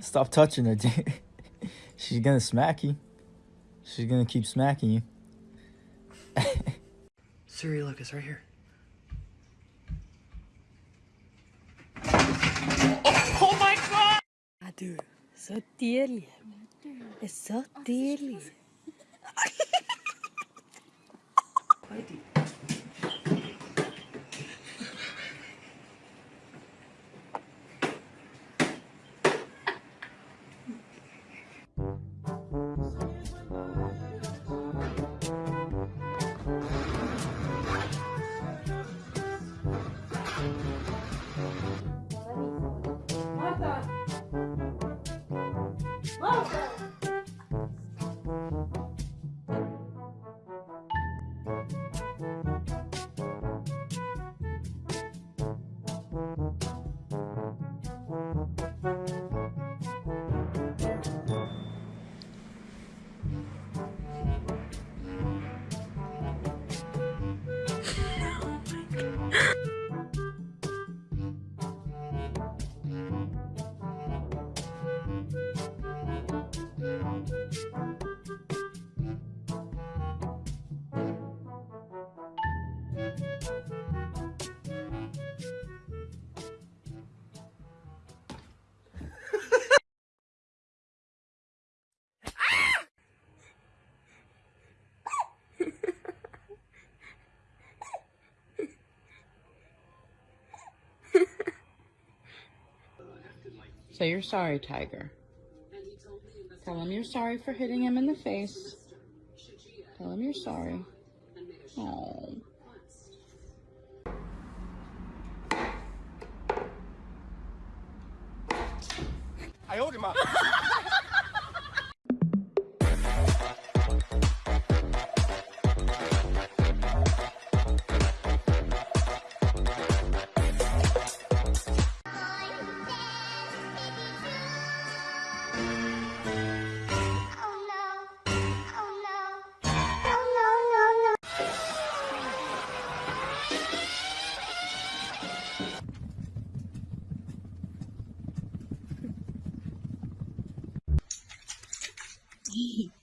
Stop touching her. She's gonna smack you. She's gonna keep smacking you. Siri, Lucas, right here. Du. Så deilig. Det er så deilig. 어. So you're sorry, Tiger. Tell him you're sorry for hitting him in the face. Tell him you're sorry. Oh. Oh deep